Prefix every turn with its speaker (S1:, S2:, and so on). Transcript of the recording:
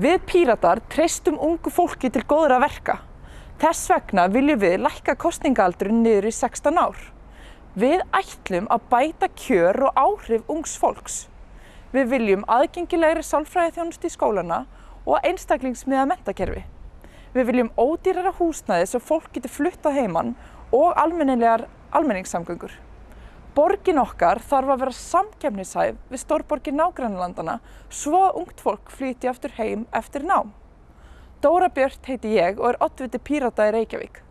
S1: Við Píratar treystum ungu fólki til góðra verka. Þess vegna viljum við lækka kostningaaldurinn niður í 16 ár. Við ætlum að bæta kjör og áhrif ungs fólks. Við viljum aðgengilegri sálfræði þjónust í skólana og einstaklingsmiða mentakerfi. Við viljum ódýrara húsnæði svo fólk getur fluttað heimann og almenningssamgöngur. Borgin okkar þarf að vera samkefnishæf við stórborgir nágrannalandana svo að ungt fólk flýti aftur heim eftir nám. Dóra Björt heiti ég og er oddviti Pírata í Reykjavík.